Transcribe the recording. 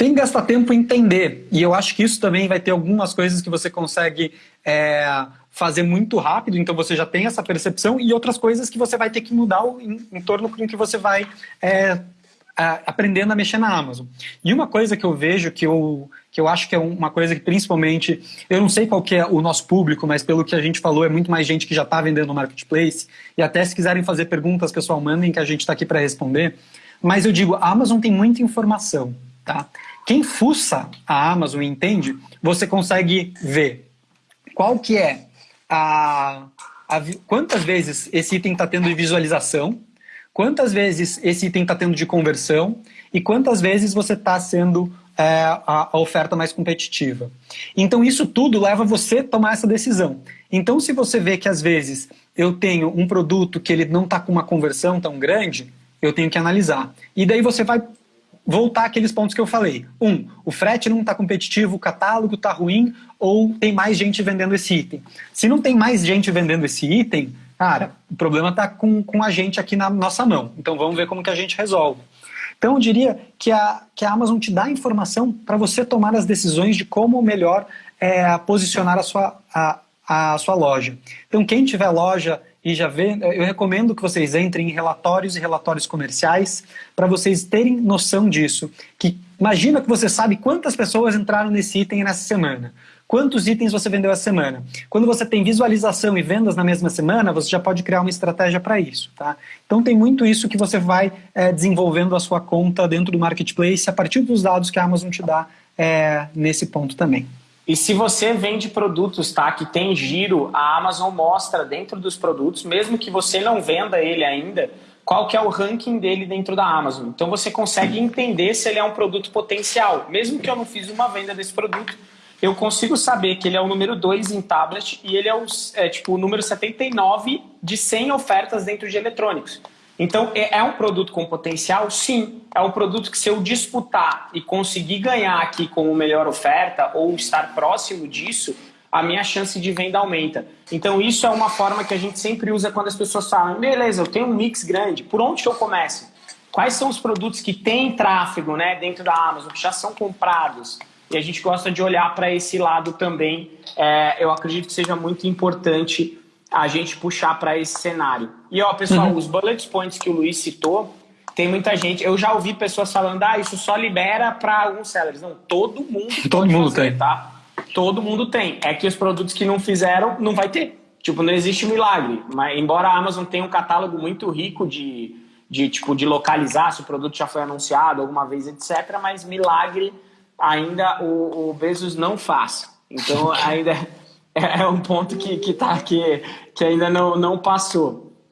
tem que gastar tempo em entender. E eu acho que isso também vai ter algumas coisas que você consegue é, fazer muito rápido, então você já tem essa percepção, e outras coisas que você vai ter que mudar em, em torno com que você vai é, a, aprendendo a mexer na Amazon. E uma coisa que eu vejo que eu, que eu acho que é uma coisa que principalmente, eu não sei qual que é o nosso público, mas pelo que a gente falou, é muito mais gente que já está vendendo no Marketplace, e até se quiserem fazer perguntas, pessoal, mandem que a gente está aqui para responder. Mas eu digo, a Amazon tem muita informação, tá? Quem fuça a Amazon entende, você consegue ver qual que é a, a quantas vezes esse item está tendo de visualização, quantas vezes esse item está tendo de conversão e quantas vezes você está sendo é, a, a, oferta mais competitiva. Então isso tudo leva você a tomar essa decisão. Então se você vê que às vezes eu tenho um produto que ele não está com uma conversão tão grande, eu tenho que analisar. E daí você vai voltar àqueles pontos que eu falei. Um, o frete não está competitivo, o catálogo está ruim ou tem mais gente vendendo esse item. Se não tem mais gente vendendo esse item, cara, o problema está com, com a gente aqui na nossa mão. Então vamos ver como que a gente resolve. Então eu diria que a, que a Amazon te dá informação para você tomar as decisões de como melhor é, posicionar a sua, a, a sua loja. Então quem tiver loja e já vê, eu recomendo que vocês entrem em relatórios e relatórios comerciais para vocês terem noção disso. Que imagina que você sabe quantas pessoas entraram nesse item nessa semana. Quantos itens você vendeu essa semana? Quando você tem visualização e vendas na mesma semana, você já pode criar uma estratégia para isso. Tá? Então tem muito isso que você vai é, desenvolvendo a sua conta dentro do Marketplace a partir dos dados que a Amazon te dá é, nesse ponto também. E se você vende produtos tá, que tem giro, a Amazon mostra dentro dos produtos, mesmo que você não venda ele ainda, qual que é o ranking dele dentro da Amazon. Então você consegue entender se ele é um produto potencial. Mesmo que eu não fiz uma venda desse produto, eu consigo saber que ele é o número 2 em tablet e ele é, o, é tipo, o número 79 de 100 ofertas dentro de eletrônicos. Então, é, é um produto com potencial? Sim. É um produto que se eu disputar e conseguir ganhar aqui com melhor oferta ou estar próximo disso, a minha chance de venda aumenta. Então, isso é uma forma que a gente sempre usa quando as pessoas falam, beleza, eu tenho um mix grande, por onde eu começo? Quais são os produtos que têm tráfego né, dentro da Amazon, que já são comprados? E a gente gosta de olhar para esse lado também. É, eu acredito que seja muito importante a gente puxar para esse cenário. E ó, pessoal, uhum. os bullet points que o Luiz citou, tem muita gente. Eu já ouvi pessoas falando, ah, isso só libera para alguns sellers. Não, todo mundo. todo mundo fazer, tem. Tá? Todo mundo tem. É que os produtos que não fizeram, não vai ter. Tipo, não existe milagre. Mas embora a Amazon tenha um catálogo muito rico de, de tipo de localizar se o produto já foi anunciado alguma vez, etc. Mas milagre ainda o, o Bezos não faz. Então ainda é, é um ponto que, que, tá, que, que ainda não, não passou.